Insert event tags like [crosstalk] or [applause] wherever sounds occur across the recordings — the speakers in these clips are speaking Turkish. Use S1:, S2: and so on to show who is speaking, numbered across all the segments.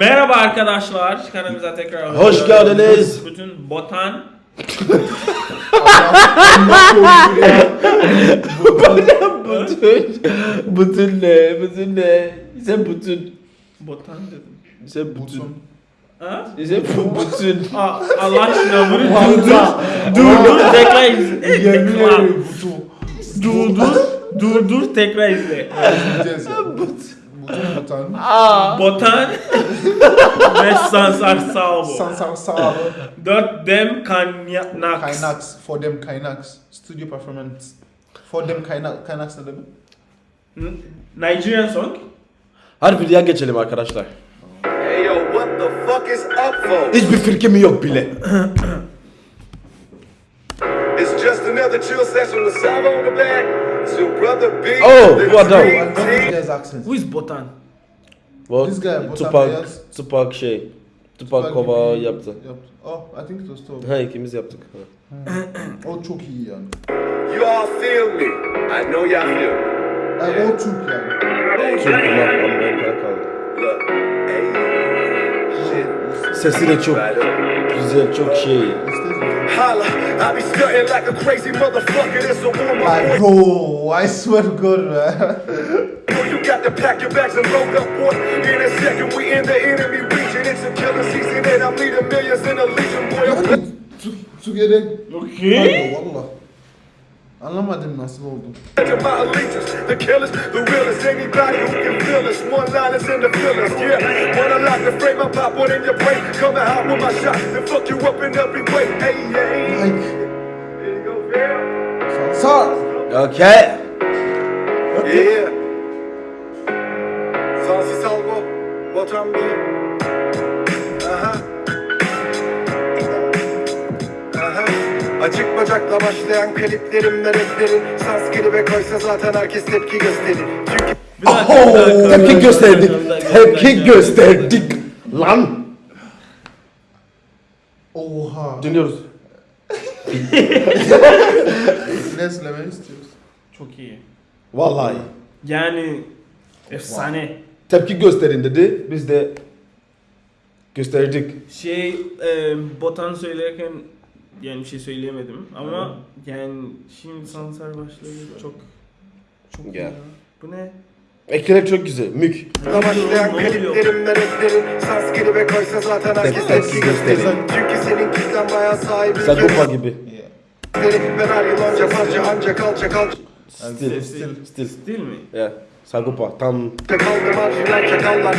S1: Merhaba arkadaşlar. Kanalımıza tekrar
S2: Hoş geldiniz.
S1: Bütün botan
S2: bütün, bütün ne? Bütün ne? Sen bütün.
S1: botan dedim.
S2: Sen bütün.
S1: Ha?
S2: Sen bu- bütün.
S1: Aa, Allah aşkına bunu
S3: Valla.
S1: dur dur tekrar izle.
S3: Yemin
S1: Tekrar.
S3: ederim butu.
S1: Dur dur dur dur tekrar izle.
S3: Ya. Butan.
S2: Aa.
S1: Botan [laughs] ve Sansar Salvo.
S3: Sansar sağlı.
S1: Dört dem kaynak.
S3: Kaynax. For them Kaynax. Studio performance. For them Kaynax. Kaynax ne demek?
S1: Nigerian song.
S2: Hadi videoya geçelim arkadaşlar.
S4: Hey yo, what the fuck is up, folks?
S2: Hiçbir fikrim yok bile. [clears throat]
S4: It's just another chill session with Salvo on the back. It's your brother B.
S2: Oh,
S4: the
S2: what
S3: accent?
S1: Who is Botan?
S2: Bu
S3: This guy,
S2: Tupac,
S3: Beyaz.
S2: Tupac şey. Tupac kova
S3: gibi
S2: yaptı.
S3: Oh, I think it was Tupac.
S2: Ha ikimiz yaptık.
S3: O çok iyi yani.
S4: You all feel me. I know y'all feel me.
S3: Yani o Türk yani.
S2: Çok kulak Amerika'ya kaldı.
S4: Look, hey, shit.
S2: Sesi de çok güzel, çok şey.
S4: Holla, I be stunting like a crazy motherfucker. That's a warm
S3: Like
S4: up.
S3: bro, I swear to God [laughs]
S4: to pack your bags and load up, boy. In a second, we in the enemy region. It's a killer season, and I'm leading millions in a legion, boy.
S3: Türkiye'de
S1: Okay.
S3: Pardon, valla. Anlamadım nasıl oldu.
S4: to my allegiance. The killers, the realest, anybody who can feel us. One liners and the fillers, yeah. When I lock the frame, I pop one in your brain. Coming out with my shot and fuck you up in every way. Hey, yeah.
S3: Like
S4: Here you go, fam.
S3: Sansar.
S2: Okay.
S4: Yeah. Botan B. Aha. Aha. Açık bacakla başlayan kliplerimde raplerin Sanskri ve koysa zaten herkes tepki gösterir Çünkü
S1: bir
S2: Tepki gösterdik. Tepki gösterdik. Lan.
S3: Oha.
S2: Dinliyoruz.
S3: Ne söylemek istiyorsun?
S1: Çok iyi.
S2: Vallahi.
S1: Yani efsane.
S2: Tepki gösterin dedi. Biz de gösterdik.
S1: Şey e, Botan söylerken yani bir şey söyleyemedim ama yani şimdi Sansar başlayınca çok çok
S2: Ya.
S1: ya. Bu ne?
S2: Ekler çok güzel. Mük.
S4: başlayan
S1: Ne oluyor?
S4: kliplerimde raplerin Sanskri ve koysa zaten herkes
S2: Tepki
S4: tepki gösterir
S2: gösterir.
S4: Çünkü senin kitlen bayağı sahibi
S2: Sagopa gibi.
S3: Yeah.
S4: Ben her yıl önce parça ancak alçak alçak
S2: Stil.
S1: Stil.
S2: Stil.
S1: Mi?
S2: Ya. Sagopa tam
S4: kaldı marjinal çakallar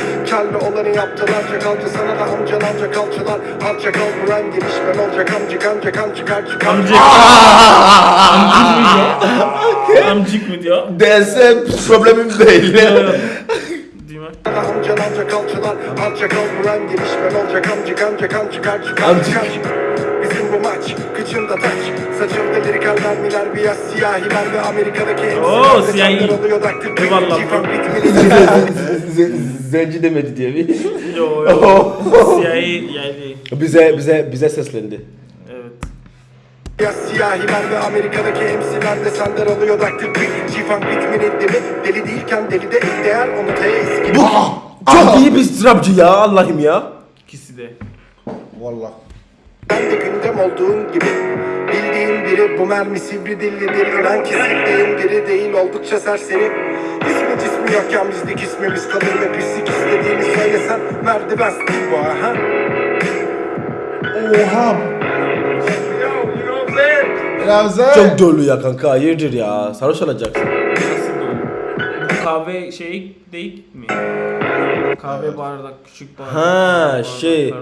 S4: olanı yaptılar çakalcı sana da amcan amca kalçılar Alçak al buran gelişmen olacak amcık ancak kan çıkar çıkar
S1: Amcık. Amcık mı diyor?
S2: Derse problemim değil.
S4: Amcan buran gelişmen olacak amcık
S2: Amcık.
S4: Bizim bu maç kıçında taç Saçımda lirikal mermiler beyaz siyahiler ve Amerika'daki
S1: Oo, siyahi. Eyvallah.
S2: Zenci demedi diye bir.
S1: Yo yo. [laughs] Siyahi yani.
S2: bize bize bize seslendi.
S1: Evet.
S4: Ya siyahiler ve Amerika'daki MC'ler de senden alıyor daktil Cifan bitmeli demi Deli değilken deli de değer onu teyiz gibi
S2: Çok iyi bir trapçı ya Allah'ım ya.
S1: İkisi de.
S3: Valla.
S4: Ben de gündem olduğun gibi Bildiğin biri bu mermi sivri dillidir İnan ki sevdiğin biri değil oldukça serseri İsmi cismi yokken bizde ismimiz kalır ve pislik istediğini söylesen Merdiven stil bu ha
S3: Oha. Da.
S2: Çok dolu ya kanka hayırdır ya. Sarhoş olacaksın.
S1: Kahve şey değil mi? Kahve bardak, küçük bardak.
S2: Ha, şey.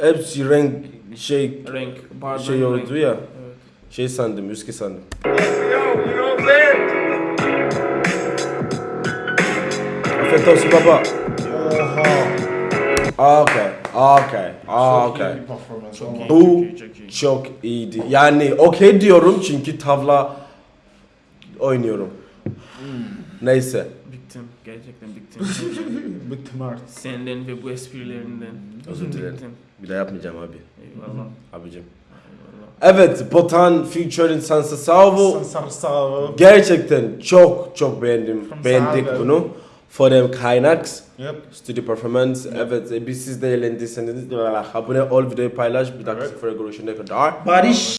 S2: Hepsi renk şey
S1: Renk, bardak
S2: şey oldu
S1: renk.
S2: ya.
S1: Evet.
S2: Şey sandım, üskü sandım. Afiyet olsun baba.
S3: Oha.
S2: Okay, okay, okay.
S1: Çok iyi,
S2: Bu
S1: çok iyi, çok iyi.
S2: çok iyiydi. Yani okey diyorum çünkü tavla oynuyorum. Neyse.
S1: Bittim, gerçekten bittim. [laughs]
S3: Bittim artık.
S1: Senden ve bu esprilerinden.
S2: Özür dilerim.
S1: Bittim.
S2: Bir daha yapmayacağım abi.
S1: Eyvallah.
S2: Abicim.
S1: Eyvallah.
S2: Evet, Botan featuring Sansa Salvo.
S3: Sansar sağlı.
S2: Gerçekten çok çok beğendim.
S3: From
S2: Beğendik
S3: Sahara.
S2: bunu. For them Kaynax.
S3: Yep.
S2: Studio Performance. Evet e, biz siz de eğlendiyseniz abone ol videoyu paylaş. Bir dakika
S3: Evet.
S2: sıfıra görüşene kadar.
S1: Barış